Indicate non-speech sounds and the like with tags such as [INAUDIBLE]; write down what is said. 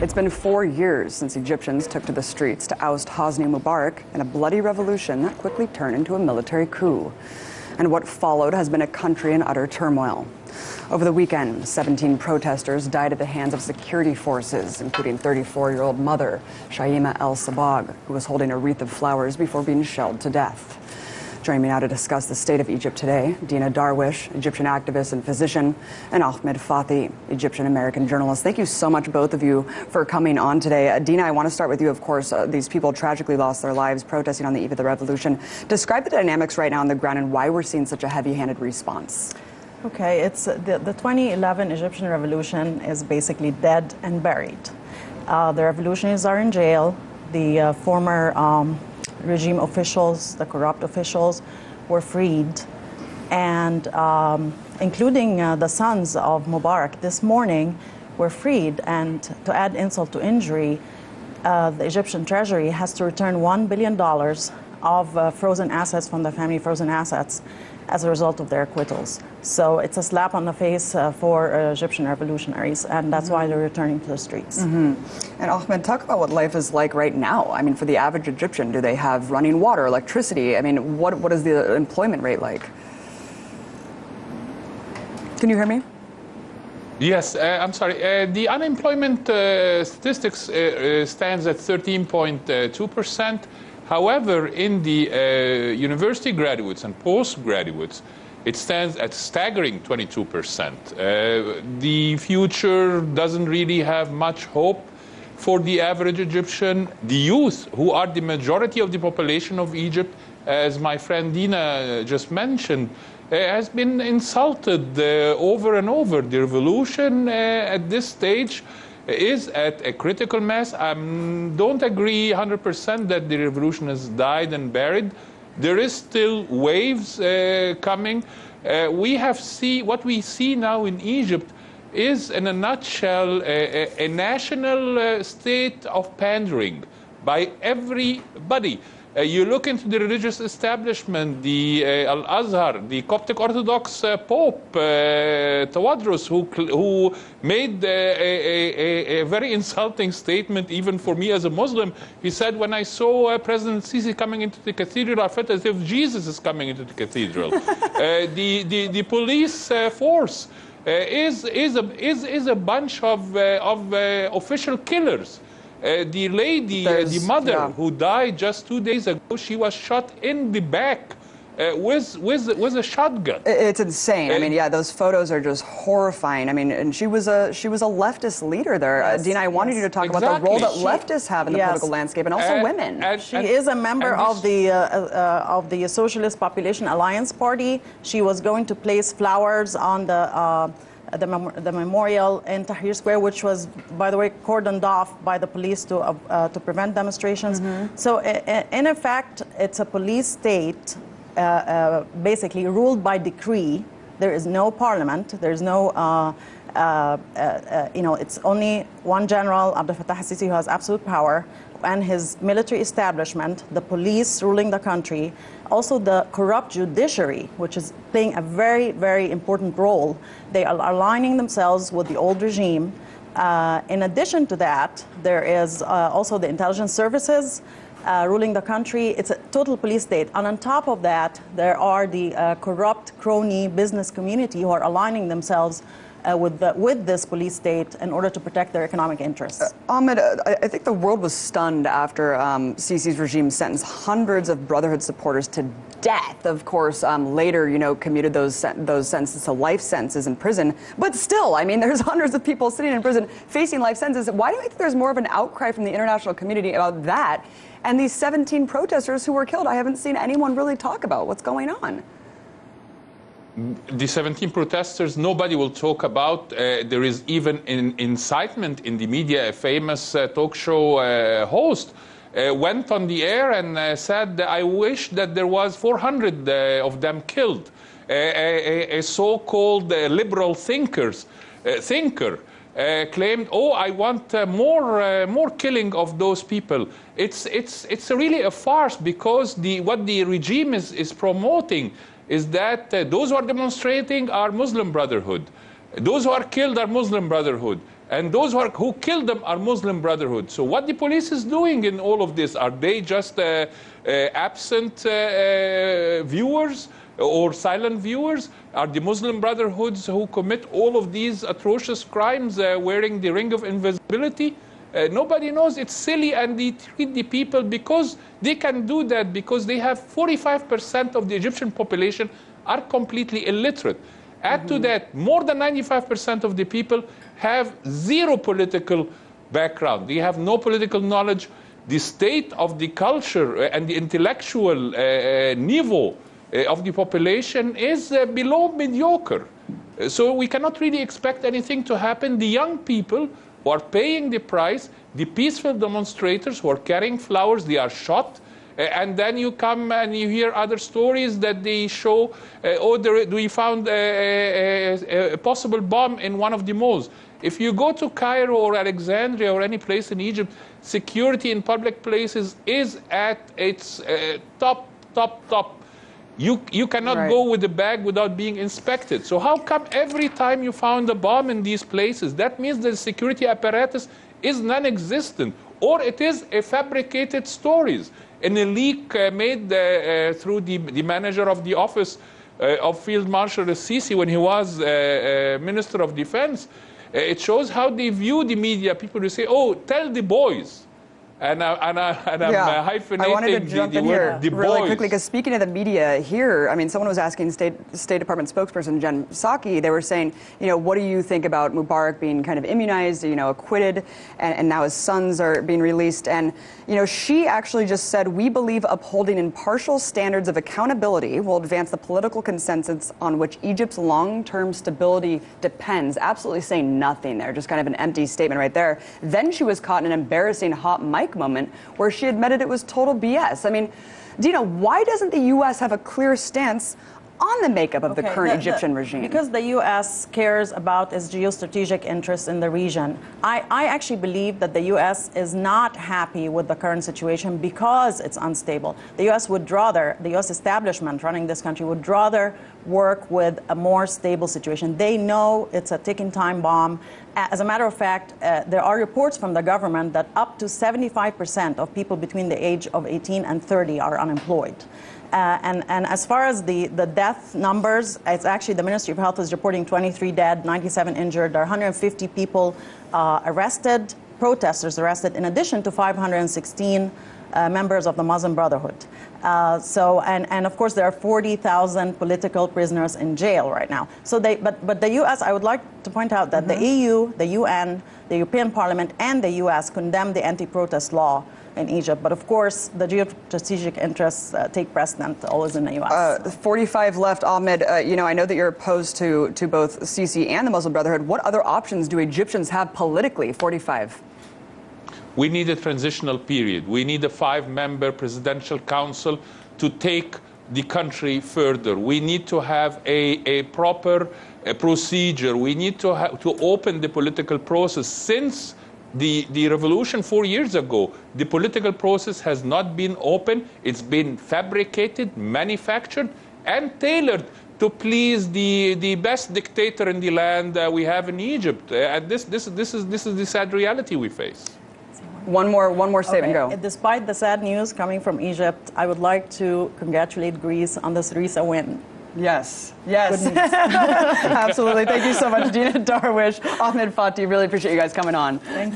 It's been four years since Egyptians took to the streets to oust Hosni Mubarak in a bloody revolution that quickly turned into a military coup. And what followed has been a country in utter turmoil. Over the weekend, 17 protesters died at the hands of security forces, including 34-year-old mother Shaima El Sabag, who was holding a wreath of flowers before being shelled to death. Joining me now to discuss the state of Egypt today, Dina Darwish, Egyptian activist and physician, and Ahmed Fathi, Egyptian-American journalist. Thank you so much, both of you, for coming on today. Uh, Dina, I want to start with you. Of course, uh, these people tragically lost their lives protesting on the eve of the revolution. Describe the dynamics right now on the ground and why we're seeing such a heavy-handed response. Okay, it's the, the 2011 Egyptian revolution is basically dead and buried. Uh, the revolutionaries are in jail. The uh, former um, regime officials, the corrupt officials, were freed, and um, including uh, the sons of Mubarak this morning were freed. And to add insult to injury, uh, the Egyptian treasury has to return $1 billion of uh, frozen assets from the family frozen assets as a result of their acquittals. So it's a slap on the face uh, for uh, Egyptian revolutionaries, and that's mm -hmm. why they're returning to the streets. Mm -hmm. And Ahmed, talk about what life is like right now. I mean, for the average Egyptian, do they have running water, electricity? I mean, what, what is the employment rate like? Can you hear me? Yes, uh, I'm sorry. Uh, the unemployment uh, statistics uh, uh, stands at 13.2 percent. However, in the uh, university graduates and postgraduates, it stands at staggering 22%. Uh, the future doesn't really have much hope for the average Egyptian. The youth, who are the majority of the population of Egypt, as my friend Dina just mentioned, uh, has been insulted uh, over and over. The revolution uh, at this stage is at a critical mass. I don't agree 100% that the revolution has died and buried. There is still waves uh, coming. Uh, we have see what we see now in Egypt is, in a nutshell, a, a, national uh, state of pandering by everybody. Uh, you look into the religious establishment, the uh, Al-Azhar, the Coptic Orthodox uh, Pope, uh, Tawadros, who, who made uh, a, a, a, very insulting statement even for me as a Muslim. He said, when I saw uh, President Sisi coming into the cathedral, I felt as if Jesus is coming into the cathedral. [LAUGHS] the, the, the police force is, is, a, is, is a bunch of, of official killers. Uh, the lady, uh, the mother yeah. who died just two days ago, she was shot in the back uh, with, with, with a shotgun. It's insane. I mean, yeah, those photos are just horrifying. I mean, and she was a she was a leftist leader there. Uh, yes, uh, Dina, I wanted yes. you to talk exactly. about the role that she, leftists have in the yes. political landscape, and also women. And, she and, is a member of the uh, uh, of the Socialist Popular Alliance Party. She was going to place flowers on the uh, the, mem the memorial in Tahrir Square, which was, by the way, cordoned off by the police to, uh, uh, to prevent demonstrations. Mm -hmm. So in effect, it's a police state uh, uh, basically ruled by decree. There is no parliament. There's no, uh, uh, you know, it's only one general, Abdel Fattah al-Sisi, who has absolute power and his military establishment, the police ruling the country, also the corrupt judiciary, which is playing a very, very important role. They are aligning themselves with the old regime. Uh, in addition to that, there is uh, also the intelligence services uh, ruling the country. It's a total police state. And on top of that, there are the uh, corrupt crony business community who are aligning themselves uh, with, the, with this police state in order to protect their economic interests. Uh, Ahmed, uh, I think the world was stunned after um, Sisi's regime sentenced hundreds of Brotherhood supporters to death. Of course, um, later, you know, commuted those those sentences to life sentences in prison. But still, I mean, [LAUGHS] there's hundreds of people sitting in prison facing life sentences. Why do you think there's more of an outcry from the international community about that? And these 17 protesters who were killed, I haven't seen anyone really talk about what's going on the 17 protesters, nobody will talk about. Uh, there is even an incitement in the media. A famous uh, talk show uh, host uh, went on the air and uh, said, I wish that there was 400 uh, of them killed. a, a so-called liberal thinkers, thinker claimed, oh, I want more, more killing of those people. It's, it's, it's really a farce because the, what the regime is, is promoting is that uh, those who are demonstrating are Muslim Brotherhood. Those who are killed are Muslim Brotherhood. And those who, are, who killed them are Muslim Brotherhood. So what the police is doing in all of this, are they just uh, uh, absent uh, uh, viewers or silent viewers? Are the Muslim Brotherhoods who commit all of these atrocious crimes uh, wearing the ring of invisibility? Uh, nobody knows. It's silly, and they treat the people because they can do that because they have 45% of the Egyptian population are completely illiterate. Add to that, more than 95% of the people have zero political background. They have no political knowledge. The state of the culture uh, and the intellectual uh, uh, niveau uh, of the population is uh, below mediocre. So we cannot really expect anything to happen. The young people who are paying the price, the peaceful demonstrators who are carrying flowers, they are shot. Uh, and then you come and you hear other stories that they show, uh, oh, there, we found a, a, a, a possible bomb in one of the malls. If you go to Cairo or Alexandria or any place in Egypt, security in public places is at its uh, top, top, top. You, you cannot Right. go with the bag without being inspected. So how come every time you found a bomb in these places, that means the security apparatus is non-existent, or it is a fabricated stories. In a leak uh, made uh, uh, through the, the manager of the office uh, of Field Marshal Sisi when he was uh, uh, Minister of Defense, uh, it shows how they view the media. People will say, "Oh, tell the boys," and, I, and, I, and I'm uh, hyphenating I wanted to jump the in word here "the really boys." quickly because speaking of the media here, I mean, someone was asking State State Department spokesperson Jen Psaki. They were saying, you know, what do you think about Mubarak being kind of immunized, you know, acquitted, and, and now his sons are being released? And you know, she actually just said, we believe upholding impartial standards of accountability will advance the political consensus on which Egypt's long-term stability depends. Absolutely saying nothing there, just kind of an empty statement right there. Then she was caught in an embarrassing hot mic moment where she admitted it was total BS. I mean, Dina, why doesn't the U.S. have a clear stance on the makeup of the current the- the- Egyptian regime? Because the U.S. cares about its geostrategic interests in the region. I, I actually believe that the U.S. is not happy with the current situation because it's unstable. The U.S. would rather, the U.S. establishment running this country would rather work with a more stable situation. They know it's a ticking time bomb. As a matter of fact, uh, there are reports from the government that up to 75% of people between the age of 18 and 30 are unemployed. Uh, and, and as far as the, the death numbers, it's actually the Ministry of Health is reporting 23 dead, 97 injured. There are 150 people uh, arrested, protesters arrested, in addition to 516 uh, members of the Muslim Brotherhood. Uh, so, and, and of course, there are 40,000 political prisoners in jail right now. So, they, but, but the U.S., I would like to point out that the EU, the UN, the European Parliament, and the U.S. condemned the anti-protest law in Egypt. But of course, the geostrategic interests uh, take precedent always in the U.S. Uh, 45 left, Ahmed. Uh, you know, I know that you're opposed to, to both Sisi and the Muslim Brotherhood. What other options do Egyptians have politically? 45. We need a transitional period. We need a five member presidential council to take the country further. We need to have a, a proper uh, procedure. We need to, ha- to open the political process. Since the, the revolution four years ago, the political process has not been open, it's been fabricated, manufactured, and tailored to please the, the best dictator in the land uh, we have in Egypt. Uh, and this, this, this, is, this is the sad reality we face. One more, one more statement. Okay, Go. Despite the sad news coming from Egypt, I would like to congratulate Greece on the Syriza win. Yes. Yes. [LAUGHS] Absolutely. Thank you so much, [LAUGHS] Dina Darwish, Ahmed Fathi. Really appreciate you guys coming on. Thank